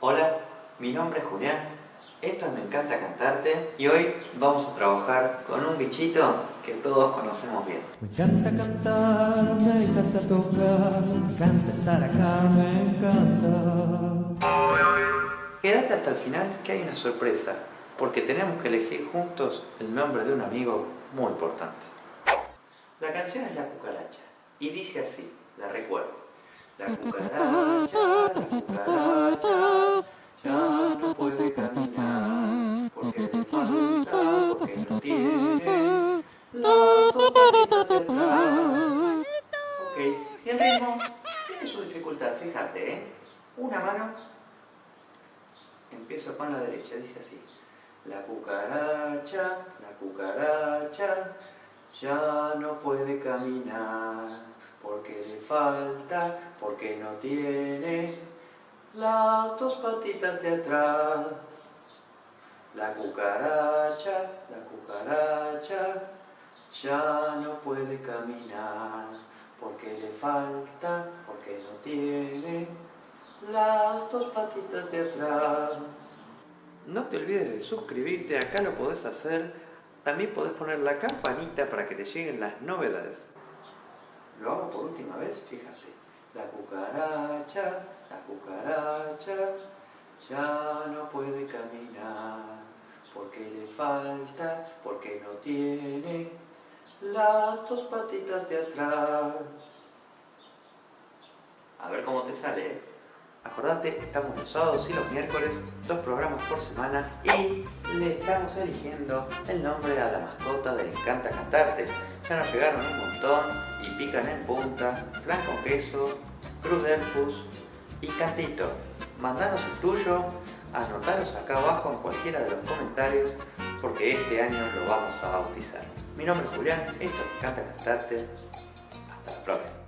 Hola, mi nombre es Julián, esto es Me Encanta Cantarte y hoy vamos a trabajar con un bichito que todos conocemos bien. Me encanta cantar, me encanta tocar, me encanta estar acá, me encanta. Quédate hasta el final que hay una sorpresa, porque tenemos que elegir juntos el nombre de un amigo muy importante. La canción es La Cucaracha y dice así, la recuerdo. La cucaracha, ritmo tiene su dificultad, fíjate, ¿eh? Una mano, empiezo con la derecha, dice así. La cucaracha, la cucaracha, ya no puede caminar, porque le falta, porque no tiene las dos patitas de atrás. La cucaracha, la cucaracha, ya no puede caminar, le falta, porque no tiene las dos patitas de atrás. No te olvides de suscribirte, acá lo podés hacer. También podés poner la campanita para que te lleguen las novedades. Lo hago por última vez, fíjate. La cucaracha, la cucaracha, ya no puede caminar, porque le falta, porque no tiene las dos patitas de atrás. Sale. Acordate, estamos los sábados y los miércoles, dos programas por semana y le estamos eligiendo el nombre a la mascota de Encanta Cantarte. Ya nos llegaron un montón y pican en punta, flan con queso, cruz delfus y cantito. Mandanos el tuyo, anotaros acá abajo en cualquiera de los comentarios porque este año lo vamos a bautizar. Mi nombre es Julián, esto es Encanta Cantarte. Hasta la próxima.